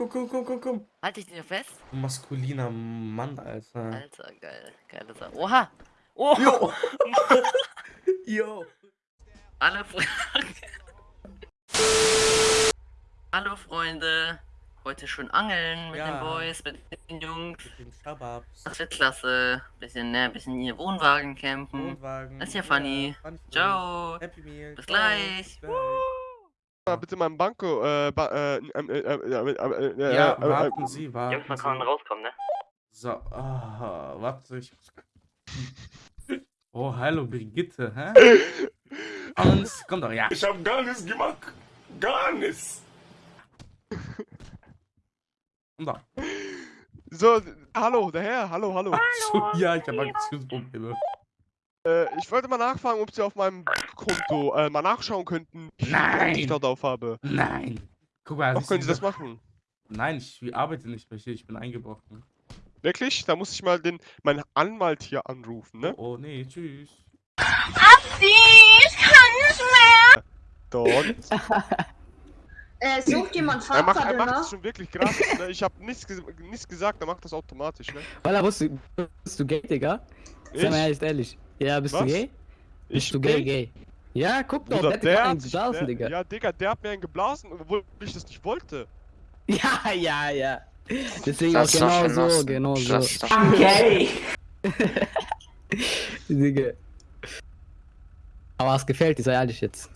Guck, guck, guck, guck, guck. Halt dich nicht fest. Maskuliner Mann, Alter. Alter, geil. Geile Sache. Oha! Oh! Jo! Jo! Alle Fre Hallo Freunde. Heute schön angeln mit Ja. den Boys, mit den Jungs. Mit den. Das wird klasse. Bisschen, ne, bisschen in ihr Wohnwagen campen. Wohnwagen. Das ist ja funny. funny funny. Ciao. Happy Meal. Bis Ciao. gleich. Bis mal bitte meinem Banko, äh, ba Ja, warten Sie, warten Jungs, man Sie. kann rauskommen, ne? So, ah, warte, ich. Oh, hallo Brigitte, hä? Angst, komm doch, ja. Ich hab gar nichts gemacht. Gar nichts. Komm doch. So, hallo, der Herr, hallo, hallo. So, ja, ich habe Aktionsprobleme. Äh, ich wollte mal nachfragen, ob Sie auf meinem Konto äh, mal nachschauen könnten, Nein. ich dort auf habe. Nein. Guck mal, Doch, können Sie das machen? Nein, ich arbeite nicht mehr hier, ich bin eingebrochen. Wirklich? Da muss ich mal den, meinen Anwalt hier anrufen, ne? Oh, nee, tschüss. Dort. Äh, sucht jemand Er macht, er Fahrkarte macht das schon wirklich gratis, ne? Ich hab nichts, ges nichts gesagt, er macht das automatisch, ne? Walla, bist du, bist du gay, Digga? Ich? Sag mal ehrlich, ehrlich. Ja, bist Was? du gay? Bist Ich du gay, gay? Ja, guck doch, Bruder, der hat hat einen geblasen, der, Digga. ja, Digga, der hat mir einen geblasen, obwohl ich das nicht wollte. Ja, ja, ja. Deswegen Das ist auch genau so, was. genau so. Das ist doch Digga. Aber es gefällt dir, sei ehrlich jetzt.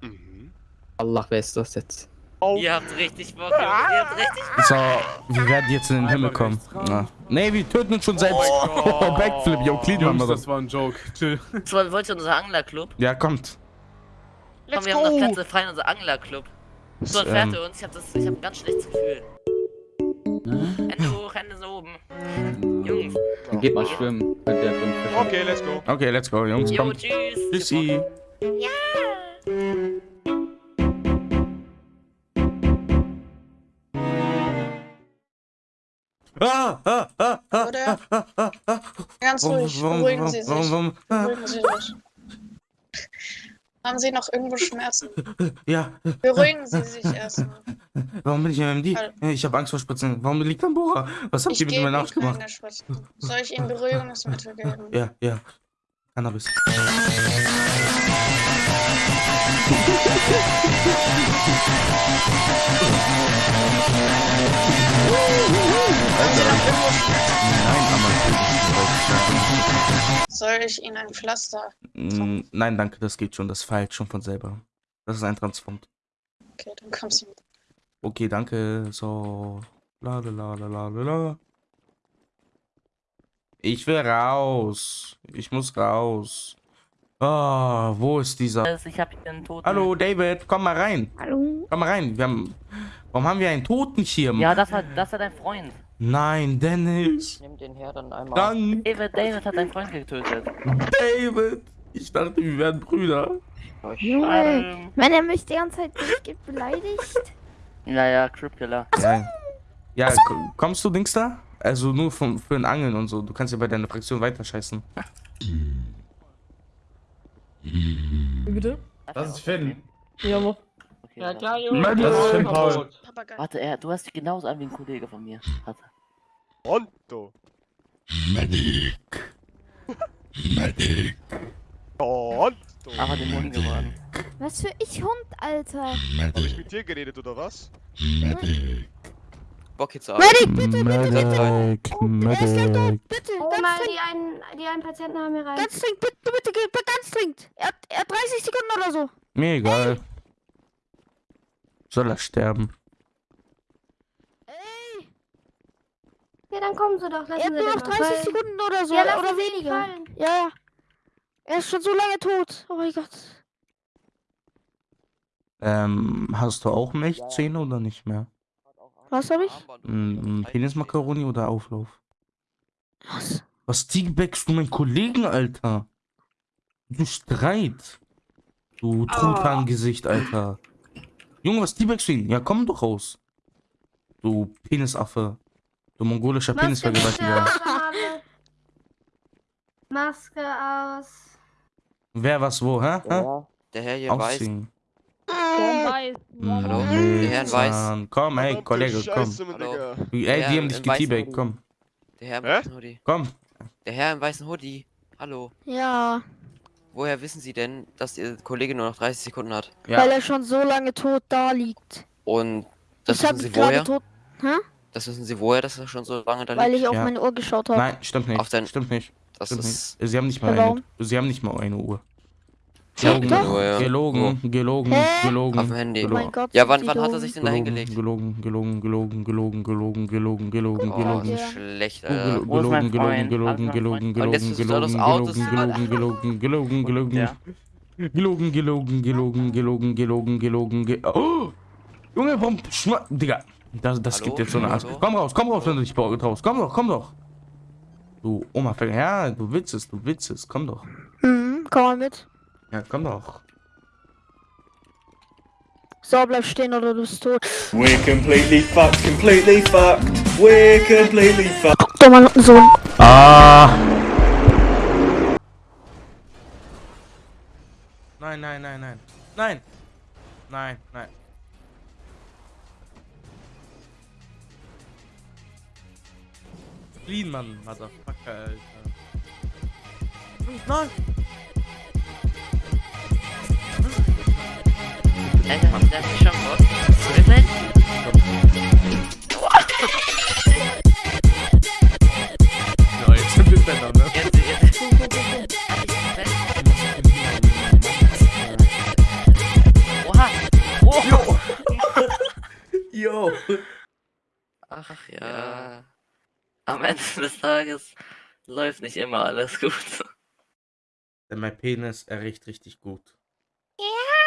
Mhm. Allah, wer ist das jetzt? Oh, Ihr habt richtig Bock, Jungs. Ihr habt richtig So, wir werden jetzt in den Himmel kommen. Ja. Nee, wir töten uns schon selbst. Oh. Backflip, yo, clean Jungs, mal das das. war ein Joke. Chill. Bock. So, wollt ihr unser Anglerclub? Ja, kommt. Komm, let's wir haben noch go! Plätze frei in unser Anglerclub. So, Ähm. entfernt ihr uns. Ich hab, das, ich hab ein ganz schlechtes Gefühl. Hände hoch, Hände so oben. Jungs. Dann geht mal schwimmen. Mit der Grundfisch. Okay, let's go. Okay, let's go, Jungs, Jo, kommt. tschüss. Tschüssi. Ah, ah, ah, ah, Oder? ah, ah, ah. Ganz ruhig, warum, beruhigen warum, Sie sich. warum, ah, Beruhigen Sie sich. Haben Sie noch irgendwo Schmerzen? ja, Beruhigen Sie sich erstmal. warum bin ich MMD? Hallo. Ich habe Angst vor Spritzen. Warum liegt ein Bohrer? Was habt ihr mit Ihnen Arsch gemacht? Soll ich Ihnen Beruhigungsmittel geben? Ja, ja. Cannabis. Soll ich Ihnen ein Pflaster? Mm, Nein, danke, das geht schon. Das verheilt schon von selber. Das ist ein Transformt. Okay, dann kommen Sie mit. Okay, danke. So. La la la la la la. Ich will raus. Ich muss raus. Ah, wo ist dieser? Ich hab hier einen Toten. Hallo, David, komm mal rein. Hallo. Komm mal rein. Wir haben. Warum haben wir einen Totenschirm? Ja, das war, das war dein Freund. Nein, Dennis. Nimm den her dann einmal. Dank, David, David hat deinen Freund getötet. David. Ich dachte, wir wären Brüder. Junge, Ähm, wenn er mich die ganze Zeit durchgeht beleidigt. ja, ja, Cripkiller. Ja, ja ko- kommst du, Dings da? Also nur vom, für ein Angeln und so. Du kannst ja bei deiner Fraktion weiter Bitte? Das ist Finn. Ja. Okay, Ja, klar, Junge. Das ist Finn Paul. Papagei. Warte, er, du hast dich genauso an wie ein Kollege von mir. Warte. Pronto. Pronto. Aber den Mund geworden. Was für ich Hund, Alter. Hab ich mit dir geredet, oder was? Bock jetzt Medic, bitte, bitte, bitte. Medic, Er ist gleich tot, bitte. Hol Ganz mal dringend. die einen, die einen Patienten haben hier rein. Ganz dringend, bitte, bitte, bitte, ganz dringend. Er hat, er hat 30 Sekunden oder so. Mir egal. Soll er sterben? Ey, Ja, dann kommen Sie doch. er Lassen hat Sie nur noch 30 fallen. Sekunden oder so. Ja, oder weniger. Ja, ja. Er ist schon so lange tot. Oh mein Gott. Ähm, hast du auch Milchzähne oder nicht mehr? Was hab ich? Mm, mm, Penismakaroni oder Auflauf? Was? Was teabagst du meinen Kollegen, Alter? Du Streit. Du Truthahn-Gesicht, Alter. Junge, was teabagst du ihn? Ja, komm doch raus. Du Penisaffe. Du mongolischer Penisvergewaltiger. Maske aus. Wer was wo, hä? hä? Der Herr hier weiß. Ausziehen. Weiß. Hallo? Der Herr in Weiß. Komm, ey, Verdammte Kollege, komm. Hallo? Ey, die haben dich geteabagt, komm. Der Herr im Hä? weißen Hoodie. Komm. Der Herr im weißen Hoodie. Hallo. Ja, Woher wissen Sie denn, dass Ihr Kollege nur noch 30 Sekunden hat? Ja. weil er schon so lange tot da liegt. Und das ich wissen Sie woher? tot, Das wissen Sie woher, dass er schon so lange da weil liegt? ich auf Ja. meine Uhr geschaut habe. Nein, stimmt nicht. Auf dein- Stimmt nicht. Das Stimmt ist nicht. Sie haben nicht mal Ja, eine. warum? Sie haben nicht mal eine Uhr. Gelogen, ja. gelogen, gelogen, Hä? gelogen. Auf dem Handy. Oh mein gelogen. Gott. Ja, wann, wann hat er sich denn da hingelegt? Gelogen, gelogen, gelogen, gelogen, gelogen, gelogen, gelogen, Oh, gelogen. Ja. schlecht, Oh, Alter. Gelogen, gelogen, gelogen, gelogen, gelogen, er, gelogen, gelogen, gelogen, gelogen, gelogen. Gelogen, gelogen, gelogen, gelogen, gelogen, gelogen, ge Oh! Junge, warum schma... Digga, das, das gibt jetzt so eine Art. Komm raus, komm raus, wenn du dich traust. Komm doch, komm doch. Du Oma, ja, du es, du es. Komm doch. Hm, komm mal mit. Ja, komm doch. So, bleib stehen oder du bist tot. We're completely fucked, completely fucked. We're completely fucked. Dummer Sohn. Ah! Nein, nein, nein, nein. Nein. Nein, nein. Clean, Mann, Motherfucker, Alter. Nein! Alter, hat mich schon vor. Wirklich? Ja, jetzt sind wir ne? Jetzt, jetzt. Oha! Oh! Yo! Ach ja. Am Ende des Tages läuft nicht immer alles gut. Denn mein Penis, er riecht richtig gut. Ja.